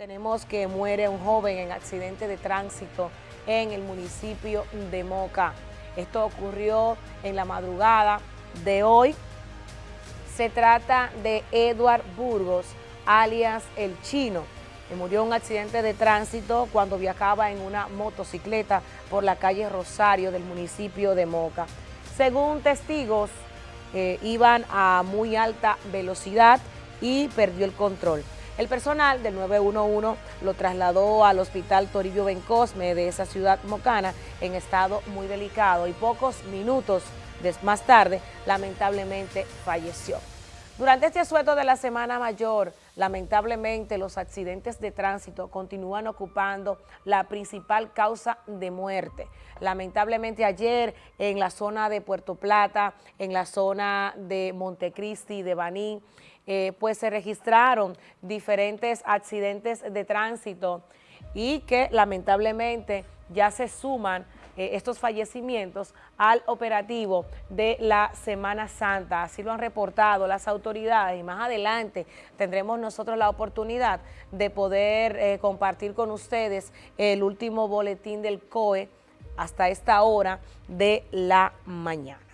Tenemos que muere un joven en accidente de tránsito en el municipio de Moca. Esto ocurrió en la madrugada de hoy. Se trata de Edward Burgos, alias El Chino. que murió en un accidente de tránsito cuando viajaba en una motocicleta por la calle Rosario del municipio de Moca. Según testigos, eh, iban a muy alta velocidad y perdió el control. El personal del 911 lo trasladó al hospital Toribio Bencosme de esa ciudad mocana en estado muy delicado y pocos minutos más tarde lamentablemente falleció. Durante este asueto de la Semana Mayor, lamentablemente los accidentes de tránsito continúan ocupando la principal causa de muerte. Lamentablemente ayer en la zona de Puerto Plata, en la zona de Montecristi, de Baní, eh, pues se registraron diferentes accidentes de tránsito y que lamentablemente ya se suman eh, estos fallecimientos al operativo de la Semana Santa. Así lo han reportado las autoridades y más adelante tendremos nosotros la oportunidad de poder eh, compartir con ustedes el último boletín del COE hasta esta hora de la mañana.